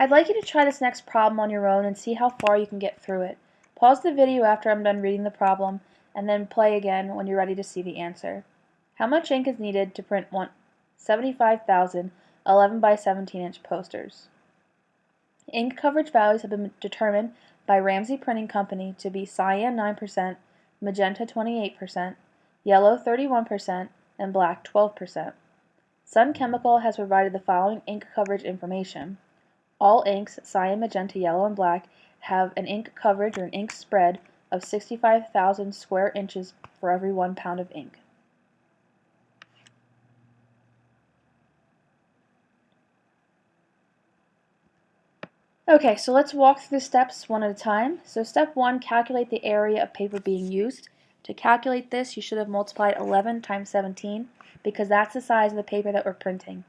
I'd like you to try this next problem on your own and see how far you can get through it. Pause the video after I'm done reading the problem and then play again when you're ready to see the answer. How much ink is needed to print 75,000 11 by 17 inch posters? Ink coverage values have been determined by Ramsey Printing Company to be cyan 9%, magenta 28%, yellow 31%, and black 12%. Sun Chemical has provided the following ink coverage information. All inks, cyan, magenta, yellow, and black, have an ink coverage or an ink spread of 65,000 square inches for every one pound of ink. Okay, so let's walk through the steps one at a time. So step one, calculate the area of paper being used. To calculate this, you should have multiplied 11 times 17 because that's the size of the paper that we're printing.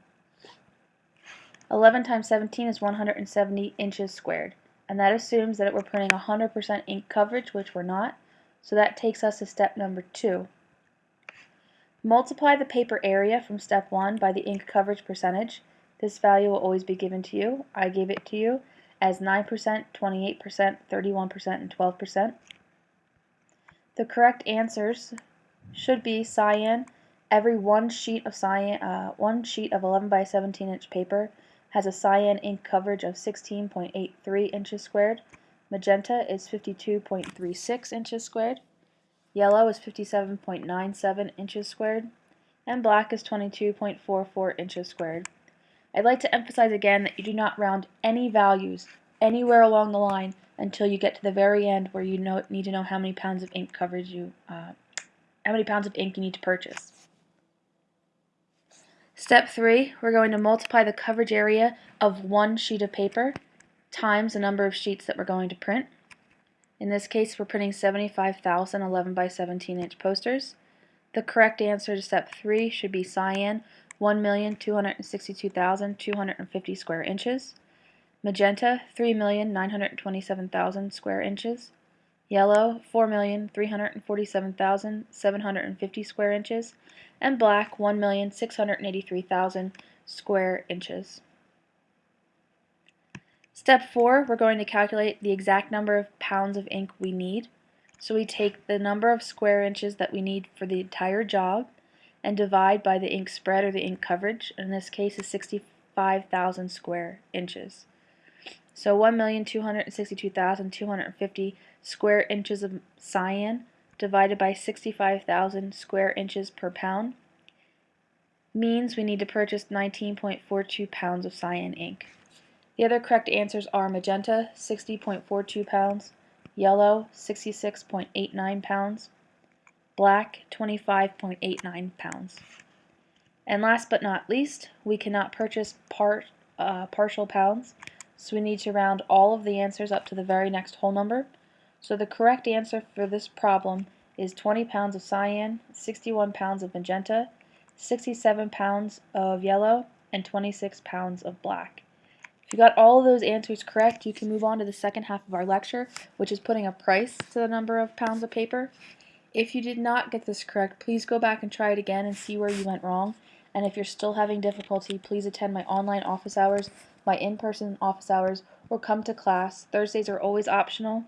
11 times 17 is 170 inches squared and that assumes that we're printing 100% ink coverage, which we're not. So that takes us to step number two. Multiply the paper area from step one by the ink coverage percentage. This value will always be given to you. I gave it to you as 9%, 28%, 31%, and 12%. The correct answers should be cyan. Every one sheet of cyan, uh, one sheet of 11 by 17 inch paper has a cyan ink coverage of 16.83 inches squared. Magenta is 52.36 inches squared. Yellow is 57.97 inches squared. And black is 22.44 inches squared. I'd like to emphasize again that you do not round any values anywhere along the line until you get to the very end where you know, need to know how many pounds of ink coverage you, uh, how many pounds of ink you need to purchase. Step 3, we're going to multiply the coverage area of one sheet of paper times the number of sheets that we're going to print. In this case, we're printing 75,000 11 by 17 inch posters. The correct answer to step 3 should be cyan, 1,262,250 square inches. Magenta, 3,927,000 square inches. Yellow, 4,347,750 square inches and black 1,683,000 square inches. Step 4, we're going to calculate the exact number of pounds of ink we need. So we take the number of square inches that we need for the entire job and divide by the ink spread or the ink coverage. In this case is 65,000 square inches. So 1,262,250 square inches of cyan divided by 65,000 square inches per pound means we need to purchase 19.42 pounds of cyan ink. The other correct answers are magenta, 60.42 pounds, yellow, 66.89 pounds, black, 25.89 pounds. And last but not least, we cannot purchase part, uh, partial pounds, so we need to round all of the answers up to the very next whole number. So the correct answer for this problem is 20 pounds of cyan, 61 pounds of magenta, 67 pounds of yellow, and 26 pounds of black. If you got all of those answers correct, you can move on to the second half of our lecture, which is putting a price to the number of pounds of paper. If you did not get this correct, please go back and try it again and see where you went wrong. And if you're still having difficulty, please attend my online office hours, my in-person office hours, or come to class. Thursdays are always optional.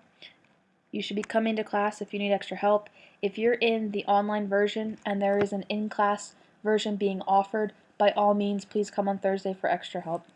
You should be coming to class if you need extra help. If you're in the online version and there is an in-class version being offered, by all means, please come on Thursday for extra help.